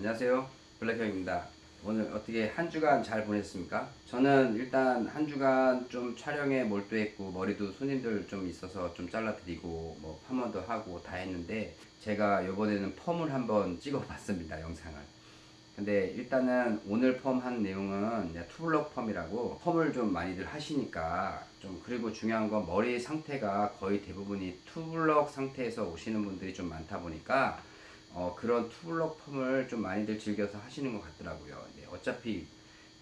안녕하세요. 블랙형입니다. 오늘 어떻게 한 주간 잘 보냈습니까? 저는 일단 한 주간 좀 촬영에 몰두했고 머리도 손님들 좀 있어서 좀 잘라드리고 뭐 펌원도 하고 다 했는데 제가 이번에는 펌을 한번 찍어 봤습니다 영상을. 근데 일단은 오늘 펌 한 내용은 투블럭 펌이라고 펌을 좀 많이들 하시니까 좀 그리고 중요한 건 머리 상태가 거의 대부분이 투블럭 상태에서 오시는 분들이 좀 많다 보니까 어, 그런 투블럭 펌을 좀 많이들 즐겨서 하시는 것 같더라고요. 네, 어차피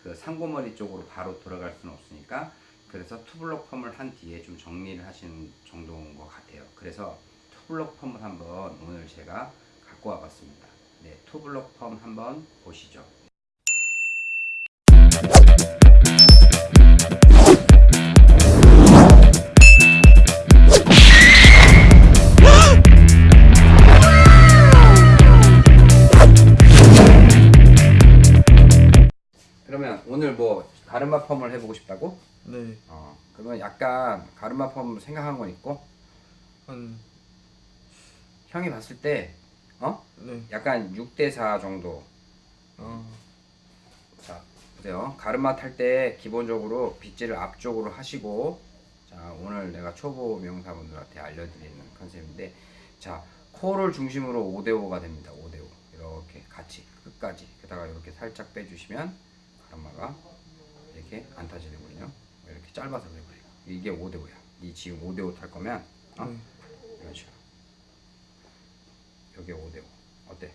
그 상고머리 쪽으로 바로 돌아갈 수는 없으니까 그래서 투블럭 펌을 한 뒤에 좀 정리를 하시는 정도인 것 같아요. 그래서 투블럭 펌을 한번 오늘 제가 갖고 와봤습니다. 네, 투블럭 펌 한번 보시죠. 펌을 해보고 싶다고? 네, 어, 그러면 약간 가르마 펌 생각한 건 있고? 한, 형이 봤을 때 어? 네, 약간 6대4 정도. 어, 자 보세요. 가르마 탈 때 기본적으로 빗질을 앞쪽으로 하시고 자 오늘 내가 초보 명사분들한테 알려드리는 컨셉인데 자 코를 중심으로 5대5가 됩니다. 5대5 이렇게 같이 끝까지. 게다가 이렇게 살짝 빼주시면 가르마가 이렇게 안 타지는군요. 이렇게 짧아서 그래 버려요. 이게 5대 5야. 이 지금 5대 5 탈 거면 어? 네, 이런 식으로. 여기 5대 5 어때?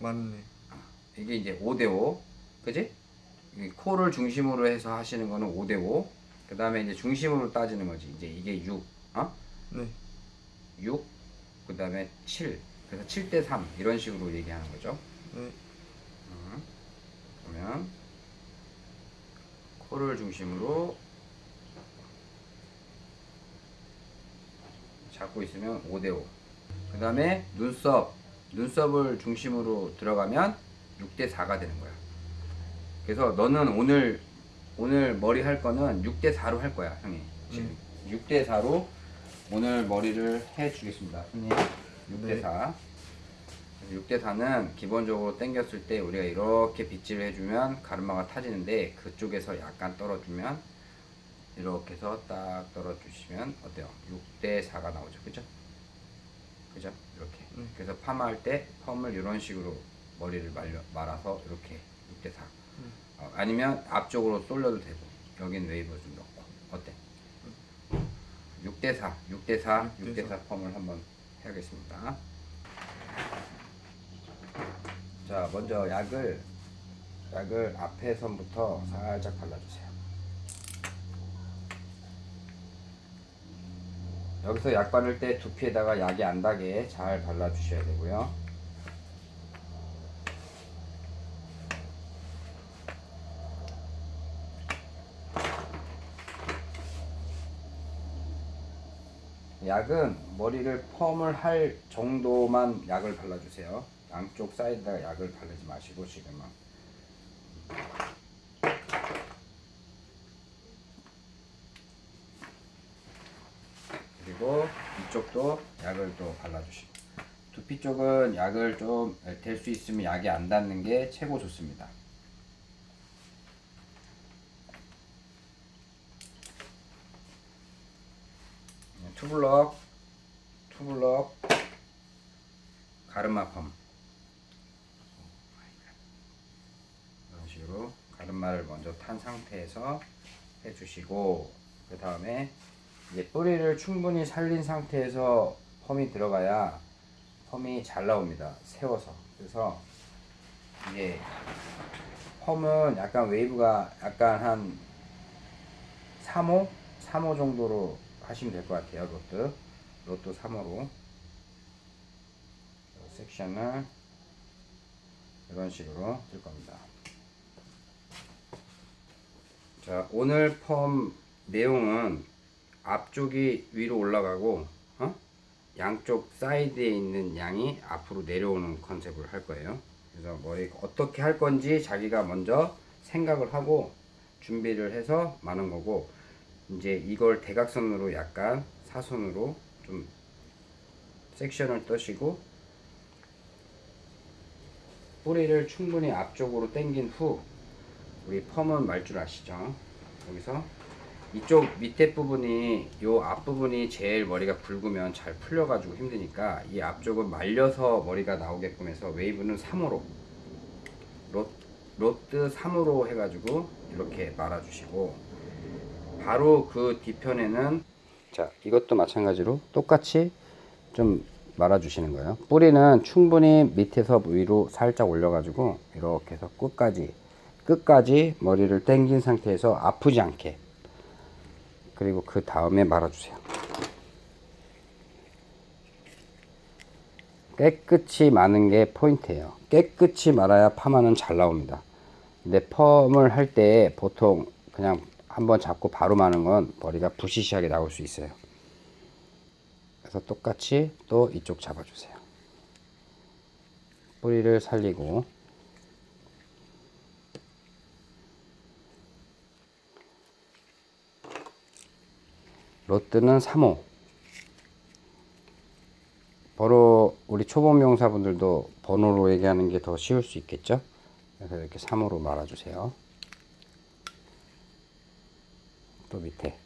맞네. 이게 이제 5대 5 그지? 이 코를 중심으로 해서 하시는 거는 5대 5 그 다음에 이제 중심으로 따지는 거지. 이제 이게 6 어? 네, 6 그 다음에 7 그래서 7대 3 이런 식으로 얘기하는 거죠. 네, 음. 그러면 코를 중심으로 잡고 있으면 5대5 그 다음에 눈썹 눈썹을 중심으로 들어가면 6대4가 되는 거야. 그래서 너는 오늘 오늘 머리 할 거는 6대4로 할 거야 형이. 지금. 6대4로 오늘 머리를 해 주겠습니다 형님. 6대4 6대 4는 기본적으로 당겼을 때 우리가 이렇게 빗질을 해주면 가르마가 타지는데 그쪽에서 약간 떨어주면 이렇게 해서 딱 떨어주시면 어때요? 6대 4가 나오죠 그죠? 그죠? 이렇게 네. 그래서 파마할 때 펌을 이런 식으로 머리를 말려, 말아서 이렇게 6대4 어, 아니면 앞쪽으로 쏠려도 되고 여긴 웨이브 좀 넣고 어때? 6대 4 6대 4 6대 4 펌을 한번 해야겠습니다 자 먼저 약을 약을 앞에 선부터 살짝 발라주세요 여기서 약 바를 때 두피에다가 약이 안 닿게 잘 발라주셔야 되고요 약은 머리를 펌을 할 정도만 약을 발라주세요. 양쪽 사이드에다가 약을 바르지 마시고 지금은. 그리고 이쪽도 약을 또 발라주시고 두피 쪽은 약을 좀 될 수 있으면 약이 안 닿는 게 최고 좋습니다. 투블럭 투블럭 가르마 펌 이런 식으로 가르마를 먼저 탄 상태에서 해주시고 그 다음에 이제 뿌리를 충분히 살린 상태에서 펌이 들어가야 펌이 잘 나옵니다. 세워서. 그래서 이게 펌은 약간 웨이브가 약간 한 3호? 3호 정도로 하시면 될 것 같아요 로또 로또 3호로. 섹션을 이런 식으로 뜰 겁니다 자 오늘 펌 내용은 앞쪽이 위로 올라가고 어? 양쪽 사이드에 있는 양이 앞으로 내려오는 컨셉을 할 거예요 그래서 머리 어떻게 할 건지 자기가 먼저 생각을 하고 준비를 해서 마는 거고 이제 이걸 대각선으로 약간 사선으로 좀 섹션을 떠시고 뿌리를 충분히 앞쪽으로 당긴 후 우리 펌은 말 줄 아시죠? 여기서 이쪽 밑에 부분이 요 앞부분이 제일 머리가 굵으면 잘 풀려가지고 힘드니까 이 앞쪽은 말려서 머리가 나오게끔 해서 웨이브는 3호로 롯, 로트 3호로 해가지고 이렇게 말아주시고 바로 그 뒤편에는 자 이것도 마찬가지로 똑같이 좀 말아주시는 거예요 뿌리는 충분히 밑에서 위로 살짝 올려가지고 이렇게 해서 끝까지 끝까지 머리를 당긴 상태에서 아프지 않게. 그리고 그 다음에 말아주세요. 깨끗이 마는 게 포인트예요. 깨끗이 말아야 파마는 잘 나옵니다. 근데 펌을 할 때 보통 그냥 한번 잡고 바로 마는 건 머리가 부시시하게 나올 수 있어요. 그래서 똑같이 또 이쪽 잡아주세요. 뿌리를 살리고 로트는 3호. 번호 우리 초보 명사분들도 번호로 얘기하는 게 더 쉬울 수 있겠죠? 그래서 이렇게 3호로 말아주세요. 또 밑에.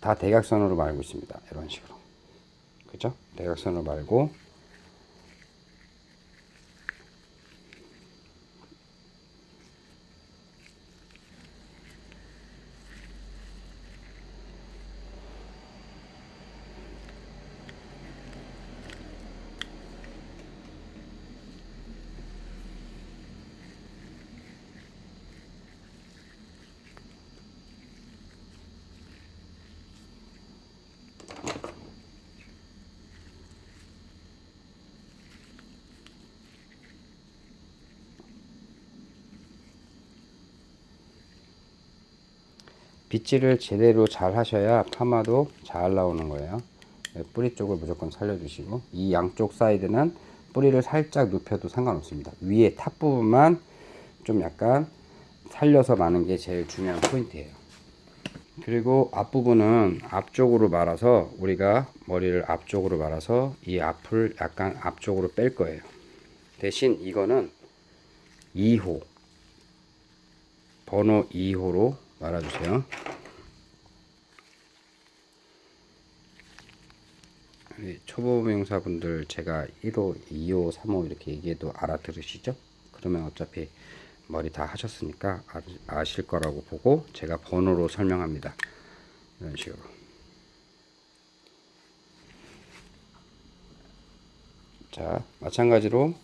다 대각선으로 말고 있습니다. 이런 식으로. 그죠? 대각선으로 말고 빗질을 제대로 잘 하셔야 파마도 잘 나오는 거예요. 네, 뿌리 쪽을 무조건 살려주시고 이 양쪽 사이드는 뿌리를 살짝 눕혀도 상관없습니다. 위에 top 부분만 좀 약간 살려서 마는 게 제일 중요한 포인트예요. 그리고 앞부분은 앞쪽으로 말아서 우리가 머리를 앞쪽으로 말아서 이 앞을 약간 앞쪽으로 뺄 거예요. 대신 이거는 2호 번호 2호로 말아주세요. 초보 명사분들 제가 1호, 2호, 3호 이렇게 얘기해도 알아들으시죠? 그러면 어차피 머리 다 하셨으니까 아- 아실 거라고 보고 제가 번호로 설명합니다. 이런 식으로. 자, 마찬가지로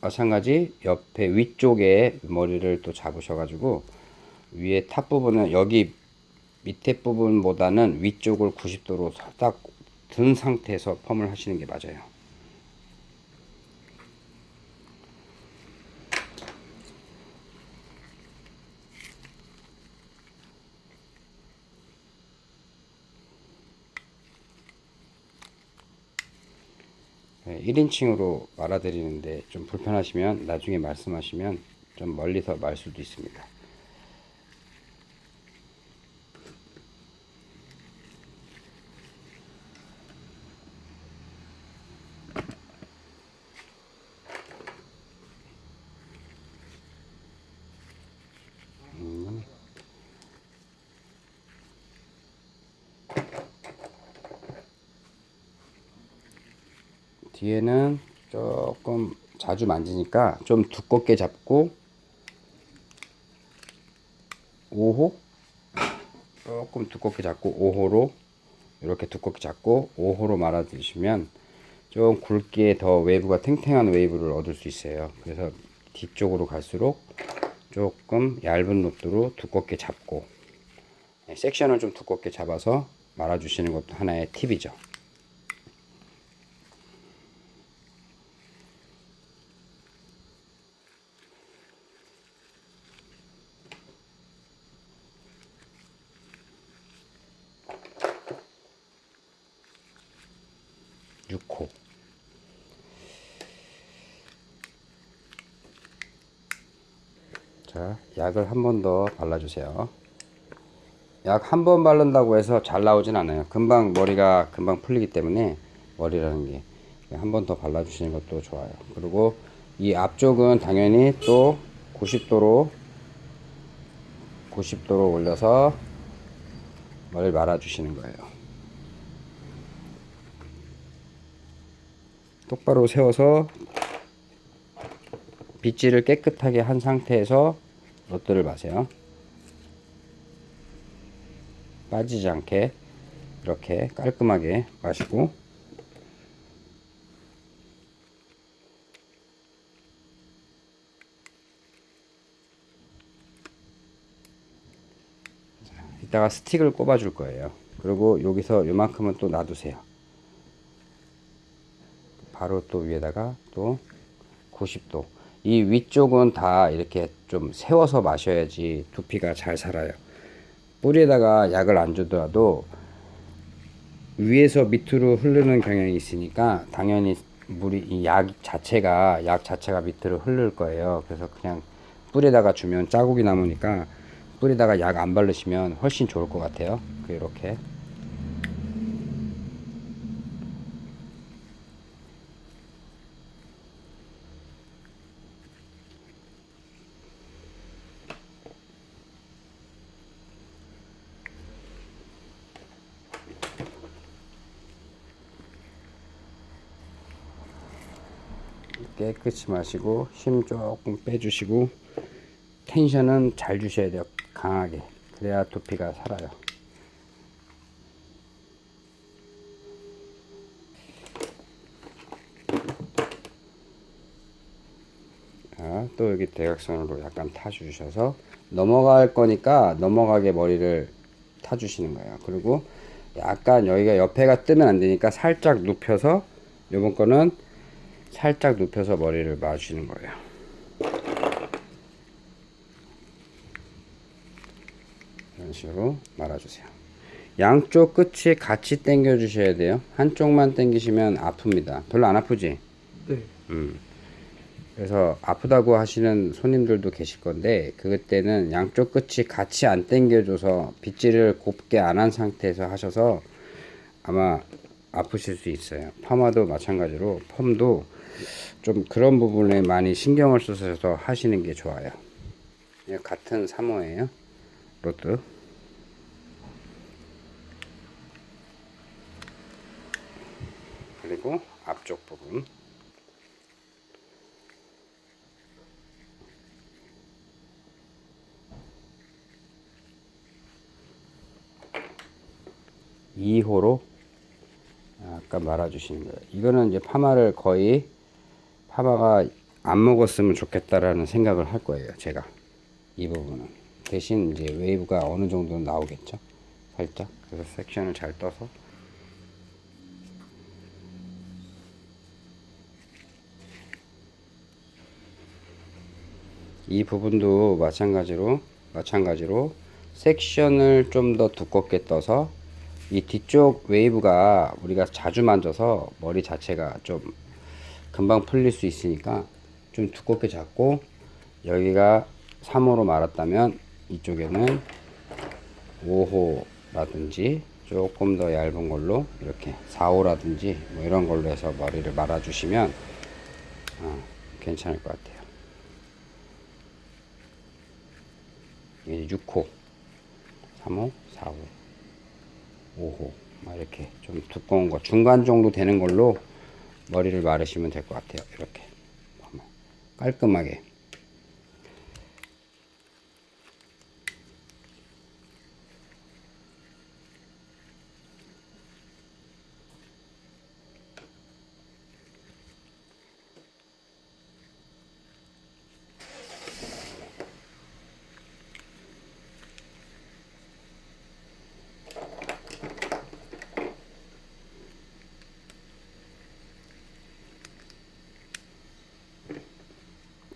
마찬가지 옆에 위쪽에 머리를 또 잡으셔가지고 위에 top 부분은 여기 밑에 부분보다는 위쪽을 90도로 딱 든 상태에서 펌을 하시는 게 맞아요. 네, 1인칭으로 말아드리는데 좀 불편하시면 나중에 말씀하시면 좀 멀리서 말 수도 있습니다. 음. 뒤에는 조금 자주 만지니까 좀 두껍게 잡고 5호? 조금 두껍게 잡고 5호로 이렇게 두껍게 잡고 5호로 말아 주시면 좀 굵게 더 웨이브가 탱탱한 웨이브를 얻을 수 있어요. 그래서 뒤쪽으로 갈수록 조금 얇은 rod로 두껍게 잡고 네, 섹션을 좀 두껍게 잡아서 말아 주시는 것도 하나의 팁이죠 6호 자 약을 한 번 더 발라주세요. 약 한 번 바른다고 해서 잘 나오진 않아요. 금방 머리가 금방 풀리기 때문에 머리라는 게 한 번 더 발라주시는 것도 좋아요. 그리고 이 앞쪽은 당연히 또 90도로 90도로 올려서 머리를 말아주시는 거예요. 똑바로 세워서 빗질을 깨끗하게 한 상태에서 롯들을 마세요. 빠지지 않게 이렇게 깔끔하게 마시고 이따가 스틱을 꼽아 줄 거예요. 그리고 여기서 요만큼은 또 놔두세요. 바로 또 위에다가 또 90도. 이 위쪽은 다 이렇게 좀 세워서 마셔야지 두피가 잘 살아요. 뿌리에다가 약을 안 주더라도 위에서 밑으로 흐르는 경향이 있으니까 당연히 물이 이 약 자체가 약 자체가 밑으로 흐를 거예요. 그래서 그냥 뿌리에다가 주면 자국이 남으니까 뿌리에다가 약 안 바르시면 훨씬 좋을 것 같아요. 이렇게 깨끗이 마시고 힘 조금 빼주시고 텐션은 잘 주셔야 돼요 강하게. 그래야 두피가 살아요. 자, 또 여기 대각선으로 약간 타주셔서 넘어갈 거니까 넘어가게 머리를 타주시는 거예요. 그리고 약간 여기가 옆에가 뜨면 안 되니까 살짝 눕혀서 요번 거는 살짝 눕혀서 머리를 마주시는 거예요. 이런 식으로 말아주세요. 양쪽 끝이 같이 당겨 주셔야 돼요. 한쪽만 당기시면 아픕니다. 별로 안 아프지? 네. 음. 그래서 아프다고 하시는 손님들도 계실 건데 그때는 양쪽 끝이 같이 안 당겨줘서 빗질을 곱게 안 한 상태에서 하셔서 아마 아프실 수 있어요. 파마도 마찬가지로 펌도 좀 그런 부분에 많이 신경을 쓰셔서 하시는 게 좋아요. 예, 같은 3호예요. Rod. 그리고 앞쪽 부분. 이호로 아까 말아주시는 거예요. 이거는 이제 파마를 거의 파마가 안 먹었으면 좋겠다라는 생각을 할 거예요. 제가 이 부분은 대신 이제 웨이브가 어느 정도 나오겠죠. 살짝 그래서 섹션을 잘 떠서 이 부분도 마찬가지로 마찬가지로 섹션을 좀 더 두껍게 떠서 이 뒤쪽 웨이브가 우리가 자주 만져서 머리 자체가 좀 금방 풀릴 수 있으니까 좀 두껍게 잡고 여기가 3호로 말았다면 이쪽에는 5호라든지 조금 더 얇은 걸로 이렇게 4호라든지 뭐 이런 걸로 해서 머리를 말아 주시면 어, 괜찮을 것 같아요. 이게 6호, 3호, 4호. 5호 막 이렇게 좀 두꺼운 거 중간 정도 되는 걸로 머리를 마르시면 될 것 같아요. 이렇게. 깔끔하게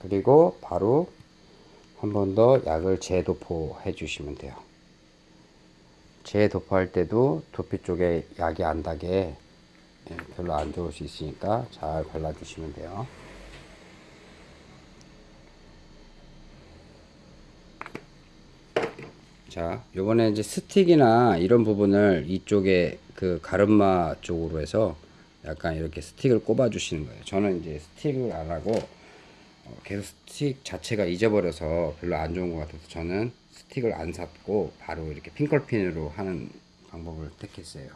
그리고 바로 한 번 더 약을 재도포 해 주시면 돼요. 재도포할 때도 두피 쪽에 약이 안 닿게 예, 별로 안 좋을 수 있으니까 잘 발라주시면 돼요. 자, 요번에 이제 스틱이나 이런 부분을 이쪽에 그 가르마 쪽으로 해서 약간 이렇게 스틱을 꼽아 주시는 거예요. 저는 이제 스틱을 안 하고 어, 계속 스틱 자체가 잊어버려서 별로 안 좋은 것 같아서 저는 스틱을 안 샀고 바로 이렇게 핀컬핀으로 하는 방법을 택했어요.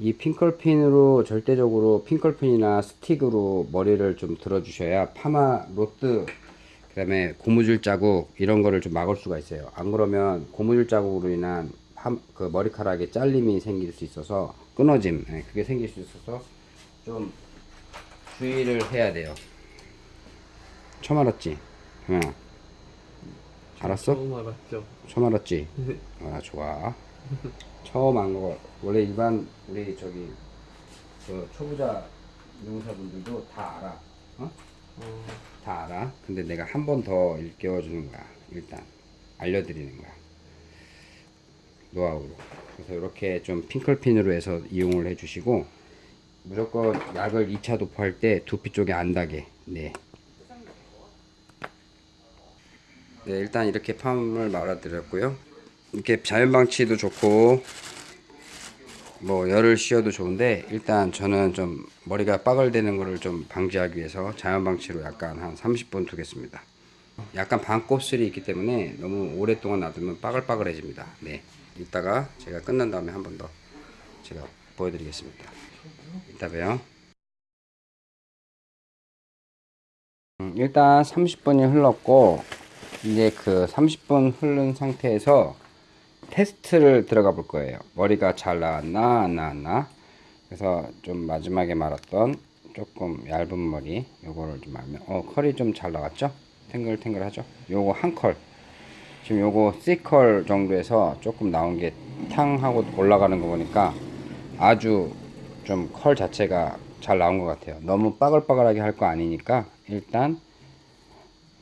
이 핀컬핀으로 절대적으로 핀컬핀이나 스틱으로 머리를 좀 들어주셔야 파마 로트 그 다음에 고무줄 자국 이런 거를 좀 막을 수가 있어요. 안 그러면 고무줄 자국으로 인한 파, 그 머리카락에 잘림이 생길 수 있어서 끊어짐 예, 그게 생길 수 있어서 좀 주의를 해야 돼요. 처음 알았지? 응. 알았어? 처음 알았죠. 처음 알았지? 네. 아 좋아. 처음 안 거. 원래 일반 우리 저기 그 초보자 농사분들도 다 알아. 어? 어, 다 알아. 근데 내가 한 번 더 일깨워 주는 거야. 일단 알려드리는 거야. 노하우로. 그래서 이렇게 좀 핑클핀으로 해서 이용을 해주시고 무조건 약을 2차 도포할 때 두피 쪽에 안 닿게. 네. 네, 일단 이렇게 팜을 말아드렸고요. 이렇게 자연 방치도 좋고 뭐 열을 씌워도 좋은데 일단 저는 좀 머리가 빠글대는 거를 좀 방지하기 위해서 자연 방치로 약간 한 30분 두겠습니다. 약간 반곱슬이 있기 때문에 너무 오랫동안 놔두면 빠글빠글해집니다. 네. 이따가 제가 끝난 다음에 한 번 더 제가 보여드리겠습니다. 이따 봬요. 음, 일단 30분이 흘렀고 이제 그 30분 흐른 상태에서 테스트를 들어가 볼 거예요. 머리가 잘 나왔나 안 나왔나. 그래서 좀 마지막에 말았던 조금 얇은 머리 요거를 좀 알면 어 컬이 좀 잘 나왔죠? 탱글탱글 하죠? 요거 한 컬. 지금 요거 C컬 정도에서 조금 나온 게 탕 하고 올라가는 거 보니까 아주 좀 컬 자체가 잘 나온 것 같아요. 너무 빠글빠글하게 할 거 아니니까 일단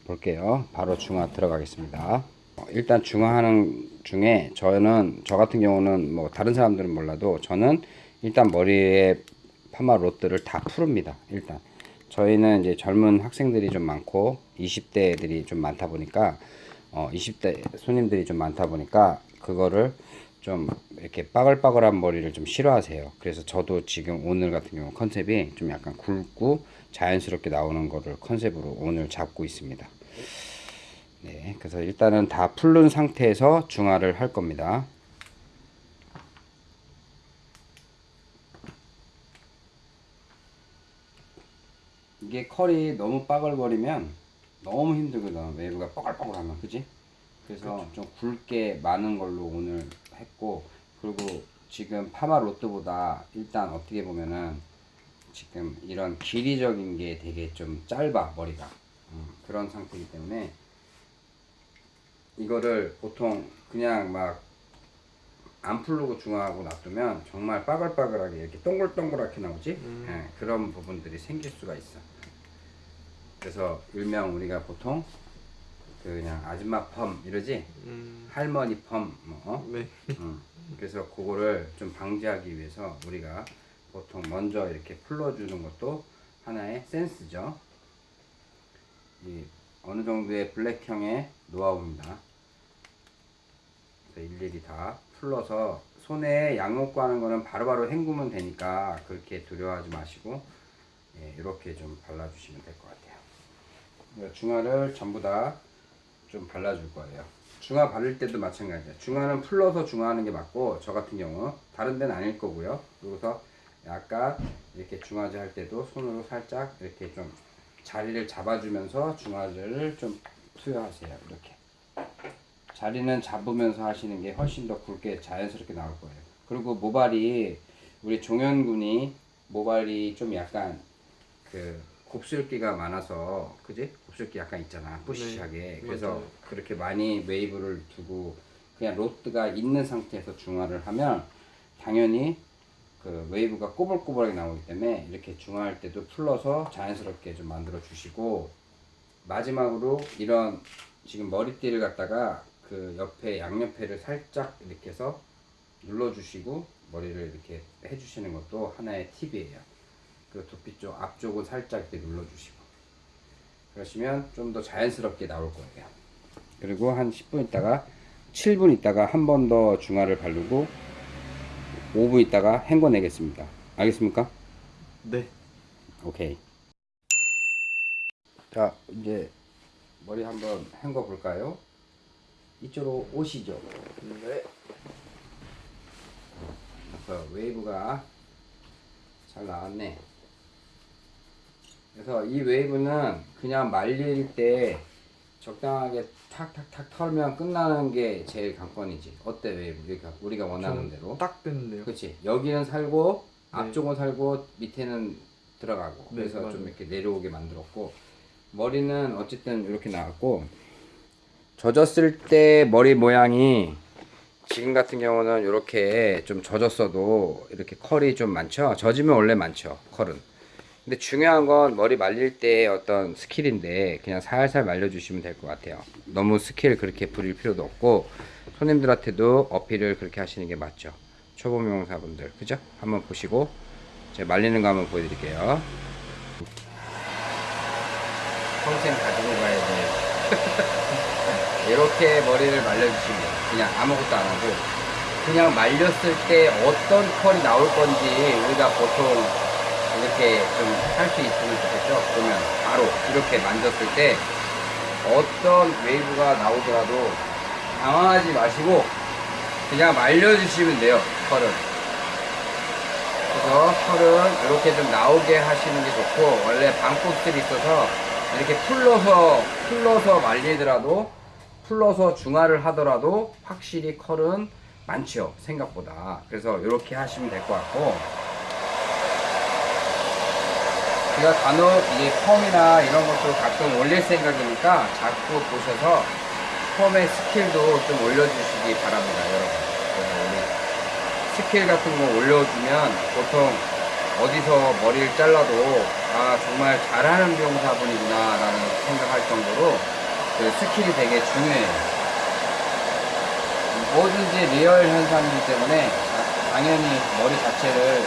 볼게요. 바로 중화 들어가겠습니다. 어, 일단 중화하는 중에 저는 저 같은 경우는 뭐 다른 사람들은 몰라도 저는 일단 머리에 파마 롯들을 다 푸릅니다. 일단 저희는 이제 젊은 학생들이 좀 많고 20대들이 좀 많다 보니까 어 20대 손님들이 좀 많다 보니까 그거를 좀 이렇게 빠글빠글한 머리를 좀 싫어하세요. 그래서 저도 지금 오늘 같은 경우 컨셉이 좀 약간 굵고 자연스럽게 나오는 거를 컨셉으로 오늘 잡고 있습니다. 네, 그래서 일단은 다 풀른 상태에서 중화를 할 겁니다. 이게 컬이 너무 빠글거리면 너무 힘들거든. 웨이브가 뻐글뻐글하면, 그지? 그래서 좀 굵게 많은 걸로 오늘 했고, 그리고 지금 파마 로트보다 일단 어떻게 보면은 지금 이런 길이적인 게 되게 좀 짧아, 머리가. 음, 그런 상태이기 때문에 이거를 보통 그냥 막 안 풀르고 중화하고 놔두면 정말 빠글빠글하게 이렇게 동글동글하게 나오지 음. 예, 그런 부분들이 생길 수가 있어 그래서 일명 우리가 보통 그 그냥 아줌마 펌 이러지 음, 할머니 펌 뭐, 어? 네. 음, 그래서 그거를 좀 방지하기 위해서 우리가 보통 먼저 이렇게 풀러주는 것도 하나의 센스죠. 이 어느 정도의 블랙형의 노하우입니다. 그래서 일일이 다 풀러서 손에 약 먹고 하는 거는 바로바로 헹구면 되니까 그렇게 두려워하지 마시고 예, 이렇게 좀 발라주시면 될 것 같아요. 그러니까 중화를 전부 다 좀 발라줄 거예요. 중화 바를 때도 마찬가지예요. 중화는 풀러서 중화하는 게 맞고 저 같은 경우 다른 데는 아닐 거고요. 그래서 약간 이렇게 중화제 할 때도 손으로 살짝 이렇게 좀 자리를 잡아주면서 중화제를 좀 투여하세요. 이렇게 자리는 잡으면서 하시는 게 훨씬 더 굵게 자연스럽게 나올 거예요. 그리고 모발이 우리 종현군이 모발이 좀 약간 그 곱슬기가 많아서 그지? 곱슬기 약간 있잖아 뿌시하게 네, 그래서 맞아요. 그렇게 많이 웨이브를 두고 그냥 로트가 있는 상태에서 중화를 하면 당연히 그 웨이브가 꼬불꼬불하게 나오기 때문에 이렇게 중화할 때도 풀러서 자연스럽게 좀 만들어 주시고 마지막으로 이런 지금 머리띠를 갖다가 그 옆에 양옆에를 살짝 이렇게 해서 눌러주시고 머리를 이렇게 해주시는 것도 하나의 팁이에요. 그 두피 쪽 앞쪽은 살짝 이렇게 눌러주시고 그러시면 좀 더 자연스럽게 나올 거예요. 그리고 한 10분 있다가 7분 있다가 한 번 더 중화를 바르고 5분 있다가 헹궈내겠습니다. 알겠습니까? 네. 오케이. 자, 이제 머리 한번 헹궈 볼까요? 이쪽으로 오시죠. 네. 그래서 웨이브가 잘 나왔네. 그래서 이 웨이브는 그냥 말릴 때 적당하게 탁탁탁 털면 끝나는 게 제일 관건이지. 어때 웨이브? 우리가 우리가 원하는 대로. 딱 됐는데요. 그렇지. 여기는 살고 네. 앞쪽은 살고 밑에는 들어가고 네, 그래서 맞아요. 좀 이렇게 내려오게 만들었고 머리는 어쨌든 이렇게 나왔고 젖었을 때 머리 모양이 지금 같은 경우는 이렇게 좀 젖었어도 이렇게 컬이 좀 많죠. 젖으면 원래 많죠. 컬은. 근데 중요한 건 머리 말릴 때 어떤 skill인데 그냥 살살 말려주시면 될 것 같아요. 너무 스킬 그렇게 부릴 필요도 없고 손님들한테도 어필을 그렇게 하시는 게 맞죠. 초보 미용사분들 그죠? 한번 보시고 제가 말리는 거 한번 보여드릴게요. 평생 가지고 가야 돼. 이렇게 머리를 말려주시면 돼요. 그냥 아무것도 안 하고 그냥 말렸을 때 어떤 컬이 나올 건지 우리가 보통 이렇게 좀 할 수 있으면 좋겠죠. 보면 바로 이렇게 만졌을 때 어떤 웨이브가 나오더라도 당황하지 마시고 그냥 말려주시면 돼요. 컬은. 그래서 컬은 이렇게 좀 나오게 하시는 게 좋고 원래 반곱슬들이 있어서 이렇게 풀러서 풀러서 말리더라도 풀러서 중화를 하더라도 확실히 컬은 많죠 생각보다 그래서 이렇게 하시면 될 것 같고 제가 간혹 이게 펌이나 이런 것도 가끔 올릴 생각이니까 자꾸 보셔서 펌의 skill도 좀 올려주시기 바랍니다 여러분. 스킬 같은 거 올려주면 보통 어디서 머리를 잘라도 아 정말 잘하는 미용사분이구나 라는 생각할 정도로 그 skill이 되게 중요해요. 뭐든지 real 현상이기 때문에 자- 당연히 머리 자체를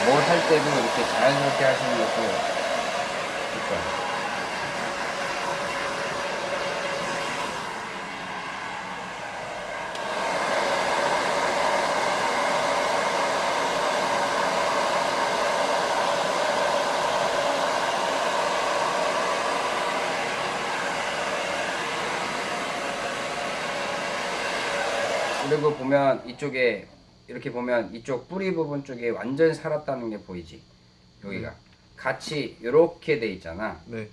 뭘 할 때도 이렇게 자연스럽게 하시는 것도 좋고요. 그리고 보면 이쪽에 이렇게 보면 이쪽 뿌리 부분 쪽에 완전히 살았다는 게 보이지 여기가 같이 이렇게 돼 있잖아 네.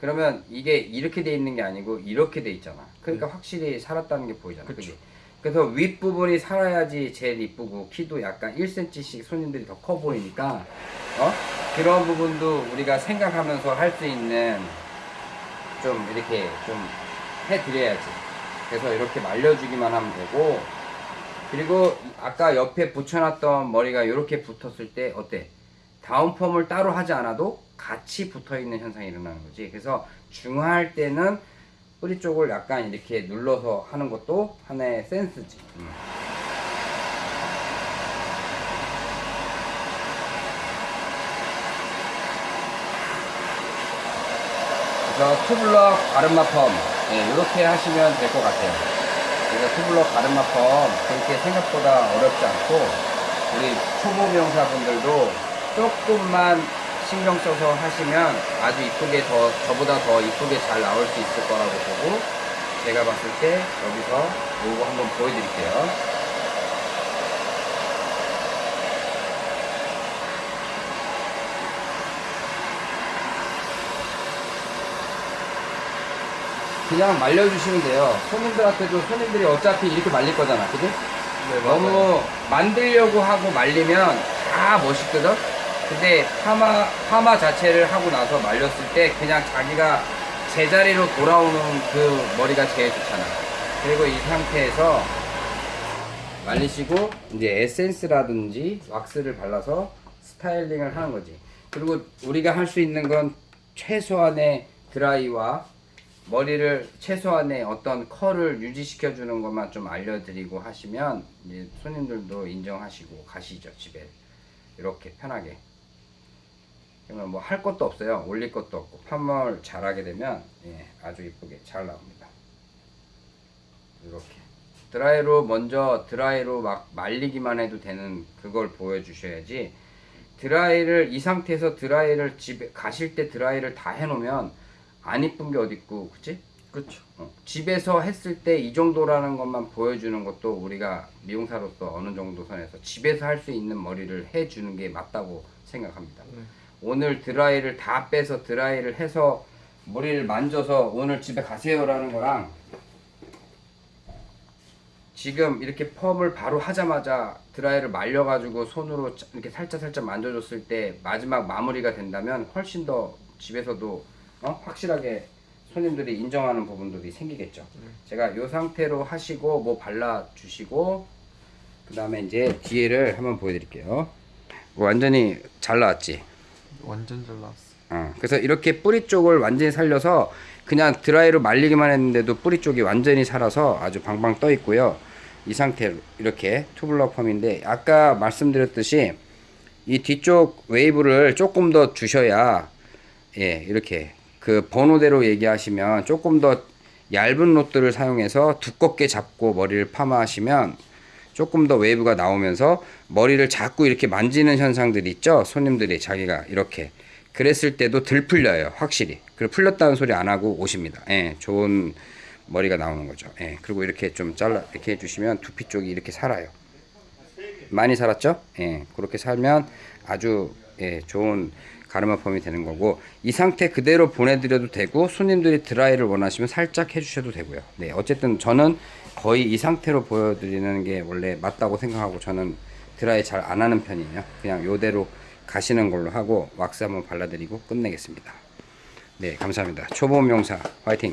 그러면 이게 이렇게 돼 있는 게 아니고 이렇게 돼 있잖아 그러니까 확실히 살았다는 게 보이잖아 그쵸. 그치? 그래서 윗부분이 살아야지 제일 이쁘고 키도 약간 1cm씩 손님들이 더 커 보이니까 어? 그런 부분도 우리가 생각하면서 할 수 있는 좀 이렇게 좀 해드려야지 그래서 이렇게 말려주기만 하면 되고 그리고 아까 옆에 붙여놨던 머리가 이렇게 붙었을 때 어때? 다운펌을 따로 하지 않아도 같이 붙어있는 현상이 일어나는 거지 그래서 중화할 때는 뿌리 쪽을 약간 이렇게 눌러서 하는 것도 하나의 센스지 음. 그래서 투블럭 가르마 펌 네, 이렇게 하시면 될 것 같아요 그래서 투블럭 가르마 펌 그렇게 생각보다 어렵지 않고 우리 초보 미용사분들도 조금만 신경 써서 하시면 아주 이쁘게 더 저보다 더 이쁘게 잘 나올 수 있을 거라고 보고 제가 봤을 때 여기서 요거 한번 보여드릴게요 그냥 말려주시면 돼요 손님들한테도 손님들이 어차피 이렇게 말릴 거잖아 그지? 네, 너무 만들려고 하고 말리면 다 멋있거든? 근데 파마, 파마 자체를 하고 나서 말렸을 때 그냥 자기가 제자리로 돌아오는 그 머리가 제일 좋잖아. 그리고 이 상태에서 말리시고 이제 에센스라든지 왁스를 발라서 스타일링을 하는 거지. 그리고 우리가 할 수 있는 건 최소한의 드라이와 머리를 최소한의 어떤 컬을 유지시켜 주는 것만 좀 알려드리고 하시면 이제 손님들도 인정하시고 가시죠 집에. 이렇게 편하게. 그러면 뭐 할 것도 없어요. 올릴 것도 없고. 판물 잘하게 되면 예, 아주 이쁘게 잘 나옵니다. 이렇게. 드라이로 먼저 드라이로 막 말리기만 해도 되는 그걸 보여주셔야지. 드라이를 이 상태에서 드라이를 집에 가실 때 드라이를 다 해놓으면 안 이쁜 게 어디 있고 그치? 그렇죠. 어, 집에서 했을 때 이 정도라는 것만 보여주는 것도 우리가 미용사로서 어느 정도 선에서 집에서 할 수 있는 머리를 해주는 게 맞다고 생각합니다. 네. 오늘 드라이를 다 빼서 드라이를 해서 머리를 만져서 오늘 집에 가세요라는 거랑 지금 이렇게 펌을 바로 하자마자 드라이를 말려가지고 손으로 짜- 이렇게 살짝 살짝 만져줬을 때 마지막 마무리가 된다면 훨씬 더 집에서도 어? 확실하게 손님들이 인정하는 부분들이 생기겠죠. 제가 이 상태로 하시고 뭐 발라 주시고 그 다음에 이제 뒤에를 한번 보여드릴게요. 완전히 잘 나왔지. 완전 잘 나왔어. 어, 그래서 이렇게 뿌리 쪽을 완전히 살려서 그냥 드라이로 말리기만 했는데도 뿌리 쪽이 완전히 살아서 아주 방방 떠 있고요. 이 상태로 이렇게 투블러 펌인데 아까 말씀드렸듯이 이 뒤쪽 웨이브를 조금 더 주셔야 예 이렇게 그 번호대로 얘기하시면 조금 더 얇은 롯드를 사용해서 두껍게 잡고 머리를 파마하시면 조금 더 웨이브가 나오면서 머리를 자꾸 이렇게 만지는 현상들이 있죠? 손님들이 자기가 이렇게 그랬을 때도 덜 풀려요 확실히. 그리고 풀렸다는 소리 안 하고 오십니다. 예 좋은 머리가 나오는 거죠. 예 그리고 이렇게 좀 잘라 이렇게 해주시면 두피 쪽이 이렇게 살아요. 많이 살았죠? 예 그렇게 살면 아주 예 좋은 가르마 펌이 되는 거고 이 상태 그대로 보내드려도 되고 손님들이 드라이를 원하시면 살짝 해주셔도 되고요 네 어쨌든 저는 거의 이 상태로 보여드리는 게 원래 맞다고 생각하고 저는 드라이 잘 안 하는 편이에요 그냥 요대로 가시는 걸로 하고 왁스 한번 발라드리고 끝내겠습니다 네 감사합니다 초보 명사 화이팅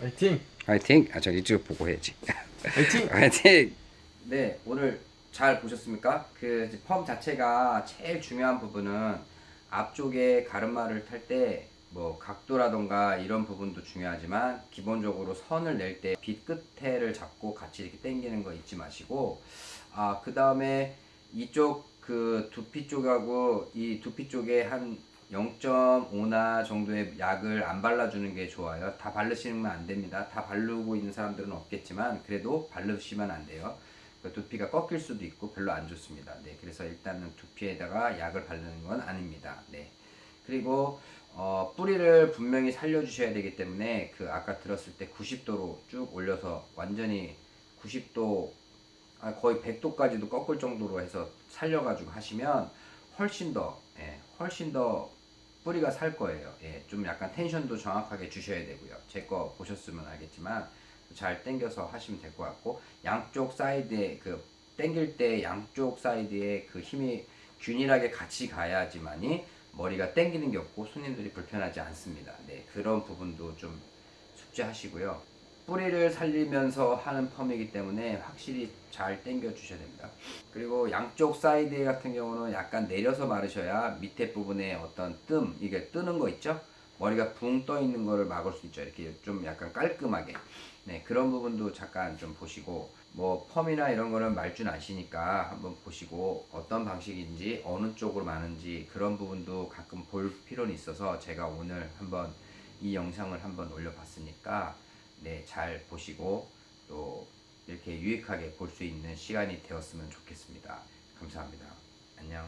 화이팅! 화이팅 아저 이쪽 보고 해야지 화이팅! 화이팅! 네, 오늘 잘 보셨습니까? 그 펌 자체가 제일 중요한 부분은 앞쪽에 가르마를 탈 때 뭐 각도라던가 이런 부분도 중요하지만 기본적으로 선을 낼때빛 끝에를 잡고 같이 이렇게 당기는 거 잊지 마시고 아, 그 다음에 이쪽 그 두피 쪽하고 이 두피 쪽에 한 0.5나 정도의 약을 안 발라주는 게 좋아요. 다 바르시면 안 됩니다. 다 바르고 있는 사람들은 없겠지만 그래도 바르시면 안 돼요. 그 두피가 꺾일 수도 있고 별로 안 좋습니다. 네, 그래서 일단은 두피에다가 약을 바르는 건 아닙니다. 네. 그리고 어, 뿌리를 분명히 살려주셔야 되기 때문에 그 아까 들었을 때 90도로 쭉 올려서 완전히 90도 아, 거의 100도까지도 꺾을 정도로 해서 살려가지고 하시면 훨씬 더 예, 훨씬 더 뿌리가 살 거예요. 예, 좀 약간 텐션도 정확하게 주셔야 되고요. 제 거 보셨으면 알겠지만 잘 당겨서 하시면 될 것 같고 양쪽 사이드에 그 당길 때 양쪽 사이드에 그 힘이 균일하게 같이 가야지만이 머리가 당기는 게 없고 손님들이 불편하지 않습니다. 네, 그런 부분도 좀 숙지하시고요. 뿌리를 살리면서 하는 펌이기 때문에 확실히 잘 당겨 주셔야 됩니다. 그리고 양쪽 사이드 같은 경우는 약간 내려서 마르셔야 밑에 부분에 어떤 뜸, 이게 뜨는 거 있죠? 머리가 붕 떠 있는 거를 막을 수 있죠. 이렇게 좀 약간 깔끔하게. 네, 그런 부분도 잠깐 좀 보시고 뭐 펌이나 이런 거는 말줄 아시니까 한번 보시고 어떤 방식인지 어느 쪽으로 마는지 그런 부분도 가끔 볼 필요는 있어서 제가 오늘 한번 이 영상을 한번 올려봤으니까 네, 잘 보시고 또 이렇게 유익하게 볼 수 있는 시간이 되었으면 좋겠습니다. 감사합니다. 안녕.